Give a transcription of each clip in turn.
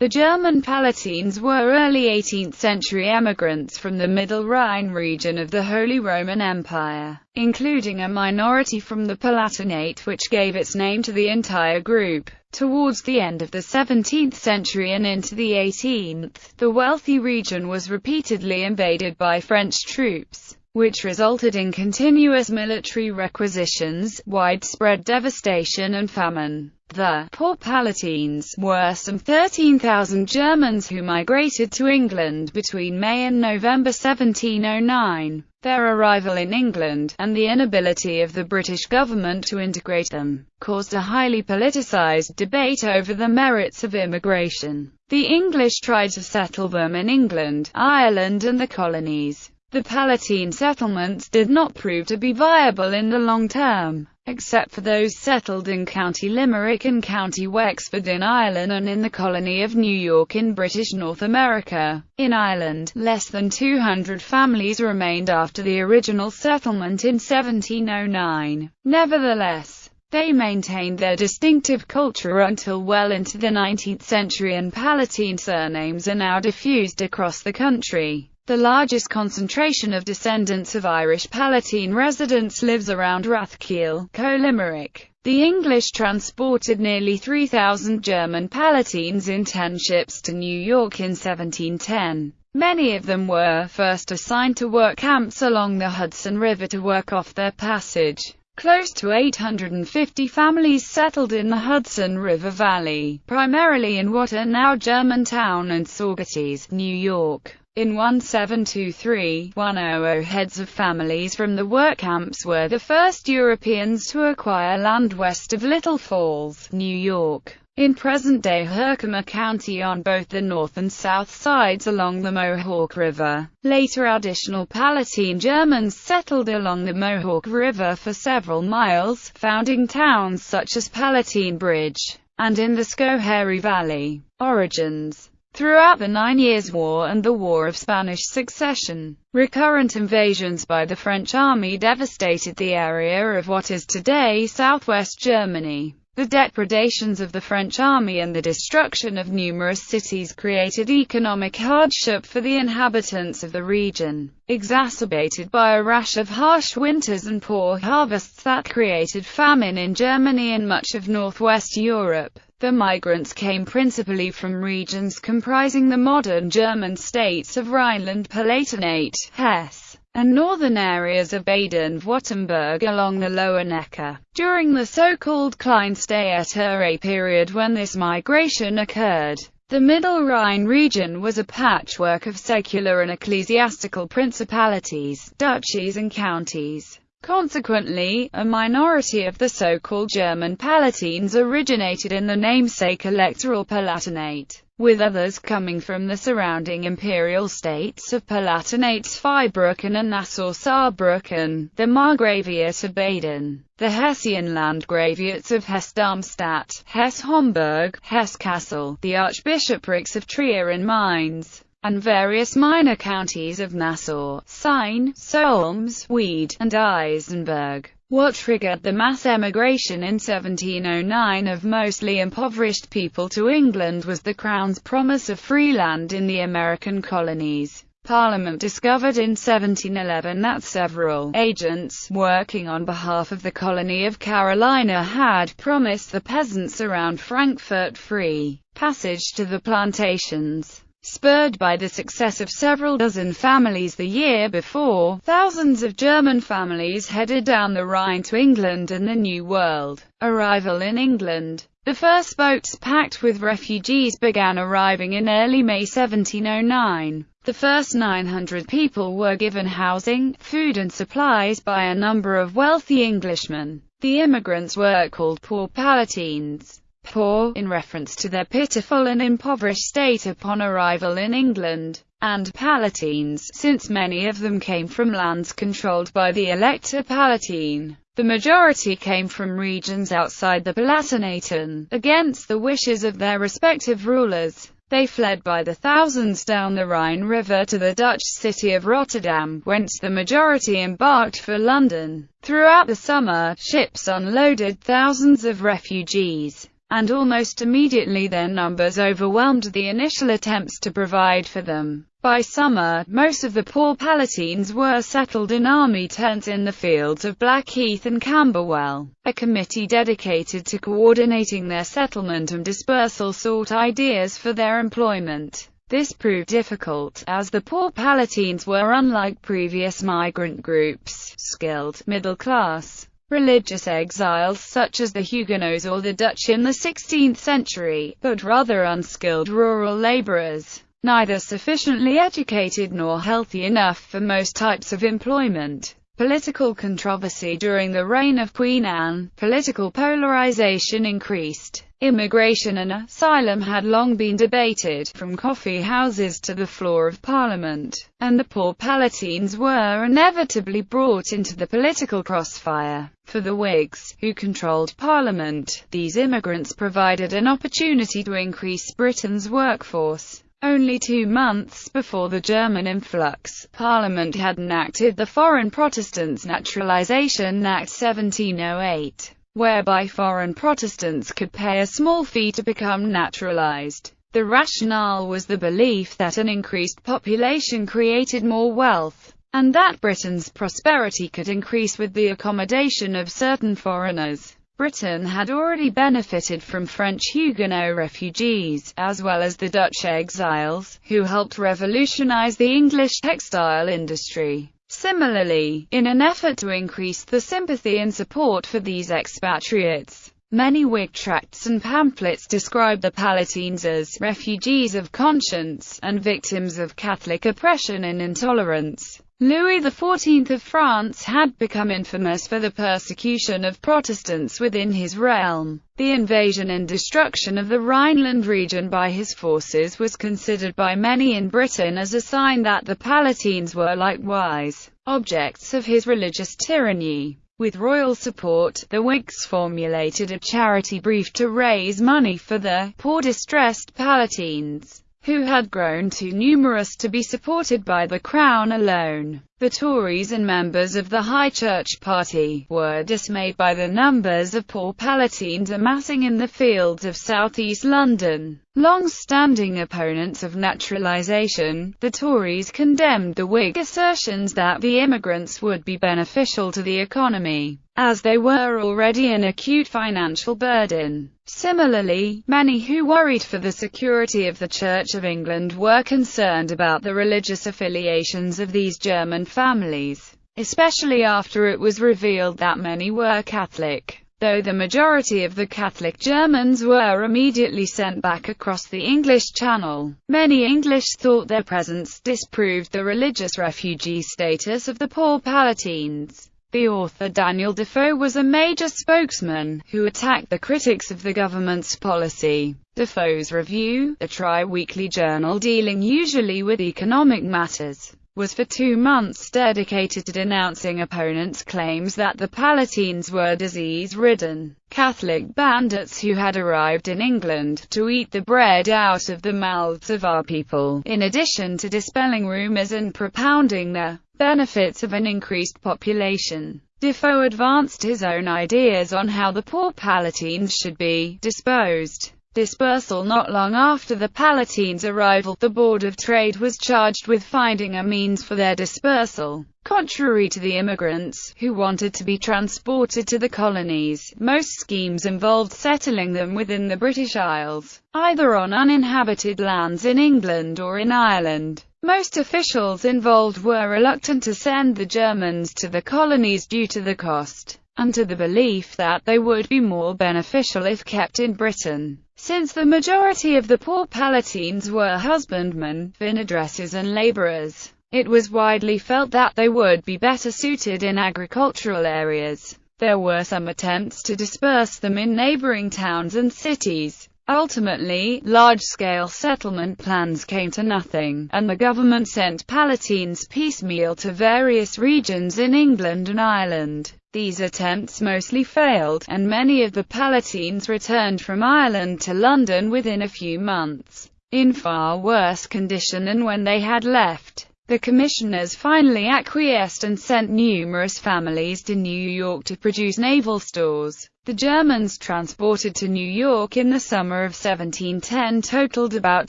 The German Palatines were early 18th-century emigrants from the Middle Rhine region of the Holy Roman Empire, including a minority from the Palatinate which gave its name to the entire group. Towards the end of the 17th century and into the 18th, the wealthy region was repeatedly invaded by French troops which resulted in continuous military requisitions, widespread devastation and famine. The poor Palatines were some 13,000 Germans who migrated to England between May and November 1709. Their arrival in England, and the inability of the British government to integrate them, caused a highly politicized debate over the merits of immigration. The English tried to settle them in England, Ireland and the colonies. The Palatine settlements did not prove to be viable in the long term except for those settled in County Limerick and County Wexford in Ireland and in the colony of New York in British North America. In Ireland, less than 200 families remained after the original settlement in 1709. Nevertheless, they maintained their distinctive culture until well into the 19th century and Palatine surnames are now diffused across the country. The largest concentration of descendants of Irish Palatine residents lives around Rathkeale, Co-Limerick. The English transported nearly 3,000 German Palatines in ten ships to New York in 1710. Many of them were first assigned to work camps along the Hudson River to work off their passage. Close to 850 families settled in the Hudson River Valley, primarily in what are now Germantown and Saugerties, New York. In 1723-100 heads of families from the work camps were the first Europeans to acquire land west of Little Falls, New York. In present-day Herkimer County on both the north and south sides along the Mohawk River. Later additional Palatine Germans settled along the Mohawk River for several miles, founding towns such as Palatine Bridge, and in the Schoharie Valley. Origins Throughout the Nine Years' War and the War of Spanish Succession, recurrent invasions by the French army devastated the area of what is today southwest Germany. The depredations of the French army and the destruction of numerous cities created economic hardship for the inhabitants of the region, exacerbated by a rash of harsh winters and poor harvests that created famine in Germany and much of northwest Europe. The migrants came principally from regions comprising the modern German states of Rhineland-Palatinate, Hesse, and northern areas of Baden-Württemberg along the lower Neckar. During the so-called Kleinstaaterei period when this migration occurred, the Middle Rhine region was a patchwork of secular and ecclesiastical principalities, duchies and counties. Consequently, a minority of the so-called German Palatines originated in the namesake Electoral Palatinate, with others coming from the surrounding imperial states of Palatinate Zweibrücken and Nassau-Saarbrücken, the Margraviate of Baden, the Hessian Landgraviates of Hesse-Darmstadt, Hesse-Homburg, Hesse-Kassel, the Archbishoprics of Trier and Mainz, and various minor counties of Nassau, Sayn, Solms, Wied, and Isenburg. What triggered the mass emigration in 1709 of mostly impoverished people to England was the Crown's promise of free land in the American colonies. Parliament discovered in 1711 that several agents, working on behalf of the colony of Carolina had promised the peasants around Frankfurt free passage to the plantations. Spurred by the success of several dozen families the year before, thousands of German families headed down the Rhine to England and the New World. Arrival in England The first boats packed with refugees began arriving in early May 1709. The first 900 people were given housing, food and supplies by a number of wealthy Englishmen. The immigrants were called Poor Palatines poor, in reference to their pitiful and impoverished state upon arrival in England, and Palatines, since many of them came from lands controlled by the Elector Palatine. The majority came from regions outside the Palatinate against the wishes of their respective rulers. They fled by the thousands down the Rhine River to the Dutch city of Rotterdam, whence the majority embarked for London. Throughout the summer, ships unloaded thousands of refugees. And almost immediately their numbers overwhelmed the initial attempts to provide for them. By summer, most of the poor Palatines were settled in army tents in the fields of Blackheath and Camberwell. A committee dedicated to coordinating their settlement and dispersal sought ideas for their employment. This proved difficult, as the poor Palatines were unlike previous migrant groups, skilled, middle-class, religious exiles such as the Huguenots or the Dutch in the 16th century, but rather unskilled rural laborers, neither sufficiently educated nor healthy enough for most types of employment. Political controversy during the reign of Queen Anne, political polarization increased. Immigration and asylum had long been debated, from coffee houses to the floor of Parliament, and the poor Palatines were inevitably brought into the political crossfire. For the Whigs, who controlled Parliament, these immigrants provided an opportunity to increase Britain's workforce. Only two months before the German influx, Parliament had enacted the Foreign Protestants Naturalisation Act 1708 whereby foreign Protestants could pay a small fee to become naturalized. The rationale was the belief that an increased population created more wealth, and that Britain's prosperity could increase with the accommodation of certain foreigners. Britain had already benefited from French Huguenot refugees, as well as the Dutch exiles, who helped revolutionize the English textile industry. Similarly, in an effort to increase the sympathy and support for these expatriates, many Whig tracts and pamphlets describe the Palatines as refugees of conscience and victims of Catholic oppression and intolerance. Louis XIV of France had become infamous for the persecution of Protestants within his realm. The invasion and destruction of the Rhineland region by his forces was considered by many in Britain as a sign that the Palatines were likewise objects of his religious tyranny. With royal support, the Whigs formulated a charity brief to raise money for the poor distressed Palatines who had grown too numerous to be supported by the Crown alone. The Tories and members of the High Church Party were dismayed by the numbers of poor Palatines amassing in the fields of southeast London. Long-standing opponents of naturalisation, the Tories condemned the Whig assertions that the immigrants would be beneficial to the economy, as they were already an acute financial burden. Similarly, many who worried for the security of the Church of England were concerned about the religious affiliations of these German families, especially after it was revealed that many were Catholic. Though the majority of the Catholic Germans were immediately sent back across the English Channel, many English thought their presence disproved the religious refugee status of the poor Palatines. The author Daniel Defoe was a major spokesman, who attacked the critics of the government's policy. Defoe's Review, a tri-weekly journal dealing usually with economic matters, was for two months dedicated to denouncing opponents' claims that the Palatines were disease-ridden, Catholic bandits who had arrived in England to eat the bread out of the mouths of our people, in addition to dispelling rumors and propounding the benefits of an increased population. Defoe advanced his own ideas on how the poor Palatines should be disposed dispersal Not long after the Palatines' arrival, the Board of Trade was charged with finding a means for their dispersal. Contrary to the immigrants, who wanted to be transported to the colonies, most schemes involved settling them within the British Isles, either on uninhabited lands in England or in Ireland. Most officials involved were reluctant to send the Germans to the colonies due to the cost, and to the belief that they would be more beneficial if kept in Britain. Since the majority of the poor Palatines were husbandmen, vinedresses and laborers, it was widely felt that they would be better suited in agricultural areas. There were some attempts to disperse them in neighboring towns and cities. Ultimately, large-scale settlement plans came to nothing, and the government sent Palatines piecemeal to various regions in England and Ireland. These attempts mostly failed, and many of the Palatines returned from Ireland to London within a few months, in far worse condition than when they had left. The commissioners finally acquiesced and sent numerous families to New York to produce naval stores. The Germans transported to New York in the summer of 1710 totaled about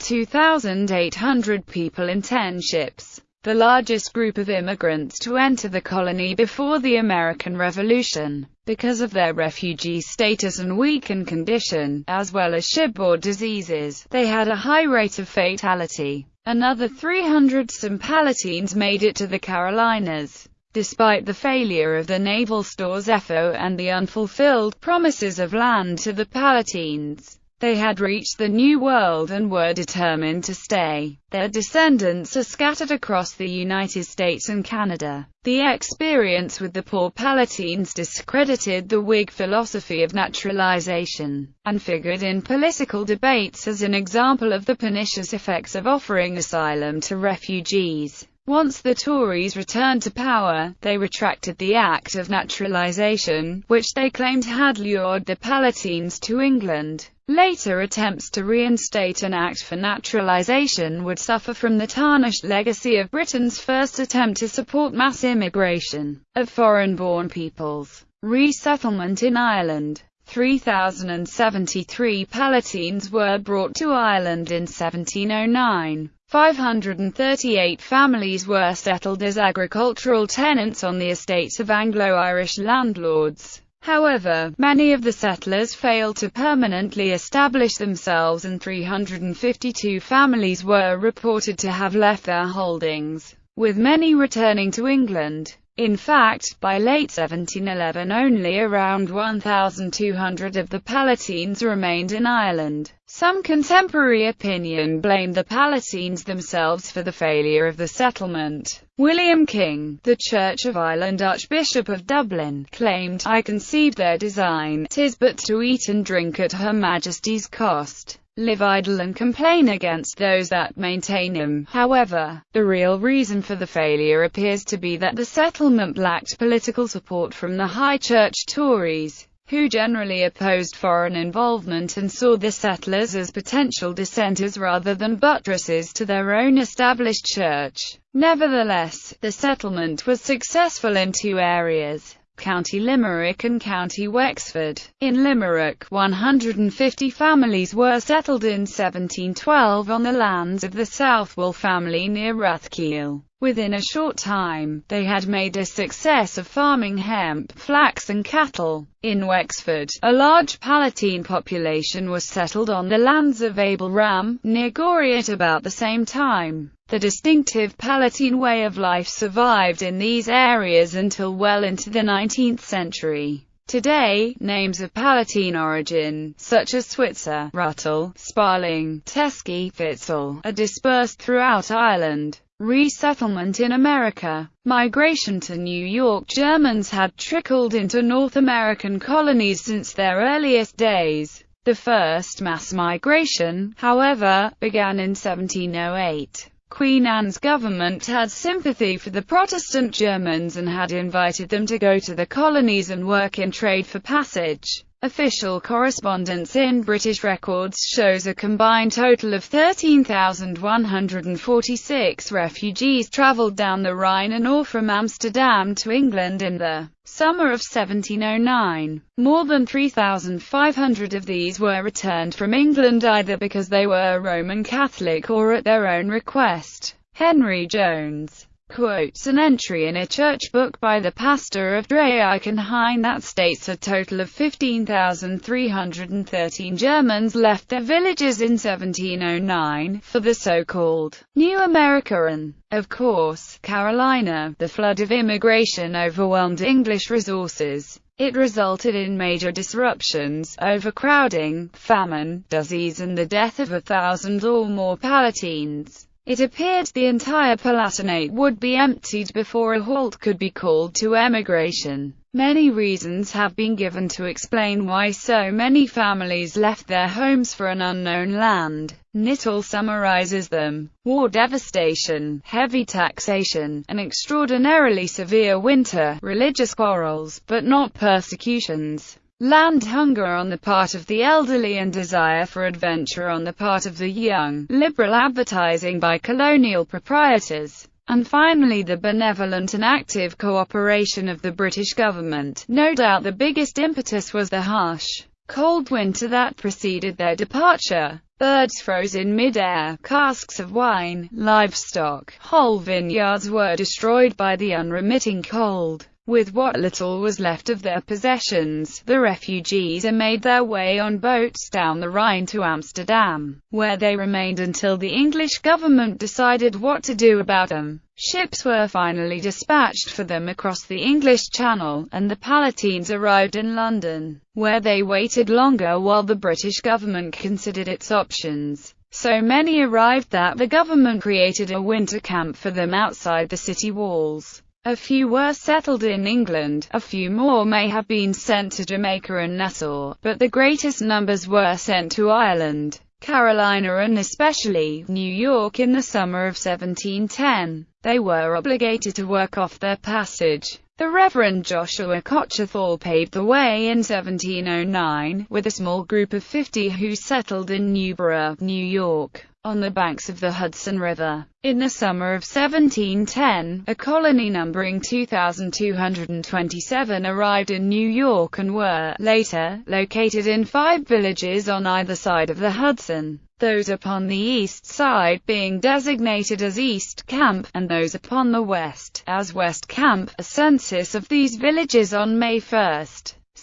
2,800 people in 10 ships, the largest group of immigrants to enter the colony before the American Revolution. Because of their refugee status and weakened condition, as well as shipboard diseases, they had a high rate of fatality. Another 300 some Palatines made it to the Carolinas. Despite the failure of the naval stores EFO and the unfulfilled promises of land to the Palatines, they had reached the New World and were determined to stay. Their descendants are scattered across the United States and Canada. The experience with the poor Palatines discredited the Whig philosophy of naturalization, and figured in political debates as an example of the pernicious effects of offering asylum to refugees. Once the Tories returned to power, they retracted the act of naturalization, which they claimed had lured the Palatines to England. Later attempts to reinstate an act for naturalization would suffer from the tarnished legacy of Britain's first attempt to support mass immigration of foreign-born peoples. Resettlement in Ireland 3,073 Palatines were brought to Ireland in 1709. 538 families were settled as agricultural tenants on the estates of Anglo-Irish landlords. However, many of the settlers failed to permanently establish themselves and 352 families were reported to have left their holdings, with many returning to England. In fact, by late 1711 only around 1,200 of the Palatines remained in Ireland. Some contemporary opinion blamed the Palatines themselves for the failure of the settlement. William King, the Church of Ireland Archbishop of Dublin, claimed, I conceived their design, tis but to eat and drink at Her Majesty's cost live idle and complain against those that maintain him. However, the real reason for the failure appears to be that the settlement lacked political support from the High Church Tories, who generally opposed foreign involvement and saw the settlers as potential dissenters rather than buttresses to their own established church. Nevertheless, the settlement was successful in two areas. County Limerick and County Wexford. In Limerick, 150 families were settled in 1712 on the lands of the Southwell family near Rathkeale. Within a short time, they had made a success of farming hemp, flax and cattle. In Wexford, a large Palatine population was settled on the lands of Abel Ram, near Gorey at about the same time. The distinctive Palatine way of life survived in these areas until well into the 19th century. Today, names of Palatine origin, such as Switzer, Ruttle, Sparling, Teskey, Fitzel, are dispersed throughout Ireland. Resettlement in America. Migration to New York Germans had trickled into North American colonies since their earliest days. The first mass migration, however, began in 1708. Queen Anne's government had sympathy for the Protestant Germans and had invited them to go to the colonies and work in trade for passage. Official correspondence in British records shows a combined total of 13,146 refugees travelled down the Rhine and or from Amsterdam to England in the summer of 1709. More than 3,500 of these were returned from England either because they were Roman Catholic or at their own request. Henry Jones quotes an entry in a church book by the pastor of Dreieichenhain that states a total of 15,313 Germans left their villages in 1709, for the so-called New America and, of course, Carolina. The flood of immigration overwhelmed English resources. It resulted in major disruptions, overcrowding, famine, disease and the death of a thousand or more Palatines. It appeared the entire Palatinate would be emptied before a halt could be called to emigration. Many reasons have been given to explain why so many families left their homes for an unknown land. Knittle summarizes them. War devastation, heavy taxation, an extraordinarily severe winter, religious quarrels, but not persecutions. Land hunger on the part of the elderly and desire for adventure on the part of the young, liberal advertising by colonial proprietors. and finally the benevolent and active cooperation of the British government. No doubt the biggest impetus was the harsh, cold winter that preceded their departure. Birds froze in mid-air, casks of wine, livestock, whole vineyards were destroyed by the unremitting cold. With what little was left of their possessions, the refugees made their way on boats down the Rhine to Amsterdam, where they remained until the English government decided what to do about them. Ships were finally dispatched for them across the English Channel, and the Palatines arrived in London, where they waited longer while the British government considered its options. So many arrived that the government created a winter camp for them outside the city walls. A few were settled in England, a few more may have been sent to Jamaica and Nassau, but the greatest numbers were sent to Ireland, Carolina and especially, New York in the summer of 1710. They were obligated to work off their passage. The Reverend Joshua Kocherthal paved the way in 1709, with a small group of 50 who settled in Newburgh, New York on the banks of the Hudson River. In the summer of 1710, a colony numbering 2,227 arrived in New York and were, later, located in five villages on either side of the Hudson those upon the east side being designated as East Camp, and those upon the west, as West Camp. A census of these villages on May 1,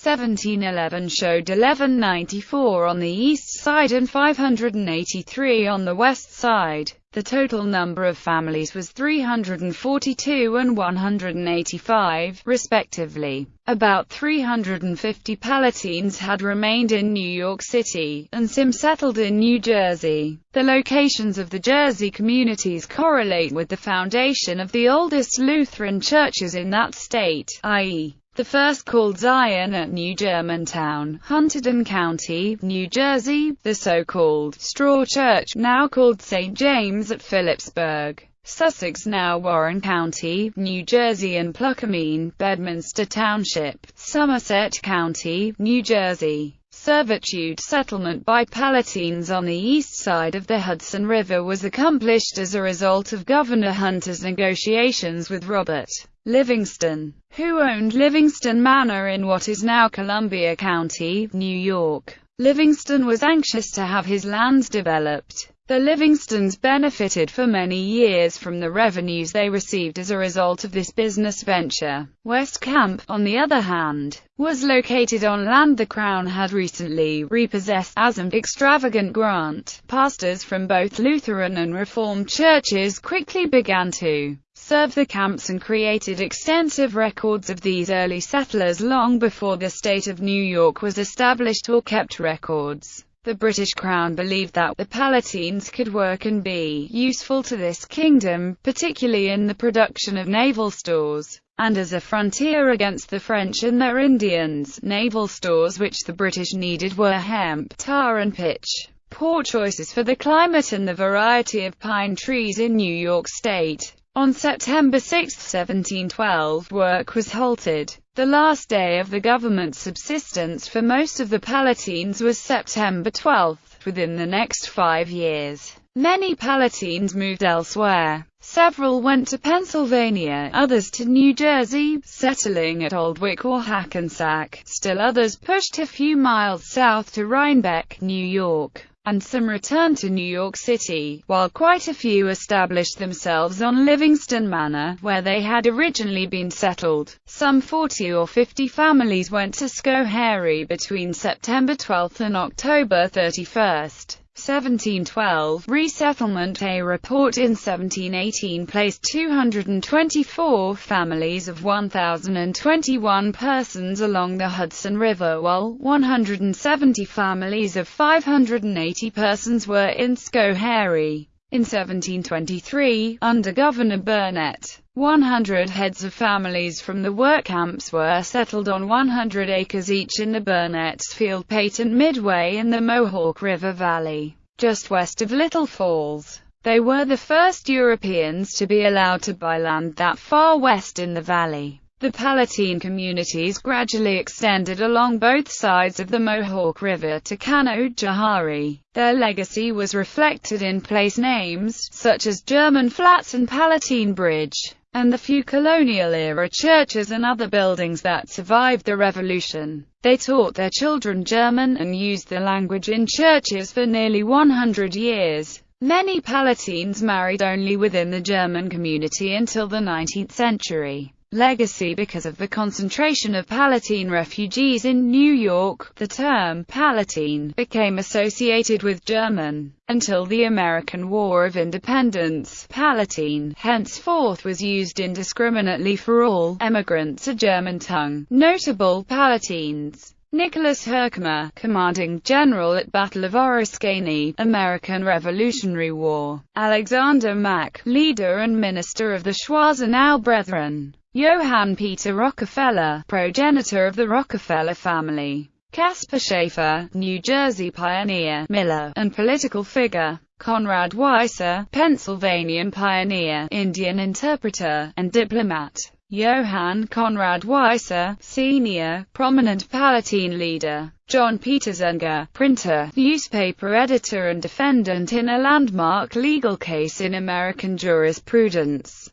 1711 showed 1194 on the east side and 583 on the west side. The total number of families was 342 and 185, respectively. About 350 Palatines had remained in New York City, and some settled in New Jersey. The locations of the Jersey communities correlate with the foundation of the oldest Lutheran churches in that state, i.e. The first called Zion at New Germantown, Hunterdon County, New Jersey, the so-called Straw Church, now called St. James at Phillipsburg, Sussex now Warren County, New Jersey and Pluckemin, Bedminster Township, Somerset County, New Jersey. Servitude settlement by Palatines on the east side of the Hudson River was accomplished as a result of Governor Hunter's negotiations with Robert Livingston, who owned Livingston Manor in what is now Columbia County, New York. Livingston was anxious to have his lands developed. The Livingstons benefited for many years from the revenues they received as a result of this business venture. West Camp, on the other hand, was located on land the Crown had recently repossessed as an extravagant grant. Pastors from both Lutheran and Reformed churches quickly began to serve the camps and created extensive records of these early settlers long before the state of New York was established or kept records. The British Crown believed that the Palatines could work and be useful to this kingdom, particularly in the production of naval stores, and as a frontier against the French and their Indians. Naval stores which the British needed were hemp, tar and pitch. Poor choices for the climate and the variety of pine trees in New York State. On September 6, 1712, work was halted. The last day of the government's subsistence for most of the Palatines was September 12. Within the next five years, many Palatines moved elsewhere. Several went to Pennsylvania, others to New Jersey, settling at Oldwick or Hackensack. Still others pushed a few miles south to Rhinebeck, New York and some returned to New York City, while quite a few established themselves on Livingston Manor, where they had originally been settled. Some 40 or 50 families went to Schoharie between September 12 and October 31. 1712 resettlement A report in 1718 placed 224 families of 1,021 persons along the Hudson River while 170 families of 580 persons were in Schoharie. In 1723, under Governor Burnet, 100 heads of families from the work camps were settled on 100 acres each in the Burnet's Field Patent Midway in the Mohawk River Valley, just west of Little Falls. They were the first Europeans to be allowed to buy land that far west in the valley. The Palatine communities gradually extended along both sides of the Mohawk River to Canajoharie. Their legacy was reflected in place names, such as German Flats and Palatine Bridge, and the few colonial-era churches and other buildings that survived the Revolution. They taught their children German and used the language in churches for nearly 100 years. Many Palatines married only within the German community until the 19th century legacy because of the concentration of Palatine refugees in New York. The term Palatine became associated with German until the American War of Independence. Palatine henceforth was used indiscriminately for all emigrants of German tongue. Notable Palatines Nicholas Herkimer, commanding general at Battle of Oriskany, American Revolutionary War. Alexander Mack, leader and minister of the Schwarzenau Brethren. Johann Peter Rockefeller, progenitor of the Rockefeller family. Caspar Schaefer, New Jersey pioneer, miller, and political figure. Conrad Weiser, Pennsylvanian pioneer, Indian interpreter, and diplomat. Johann Conrad Weiser, Sr., prominent Palatine leader. John Peter Zenger, printer, newspaper editor and defendant in a landmark legal case in American jurisprudence.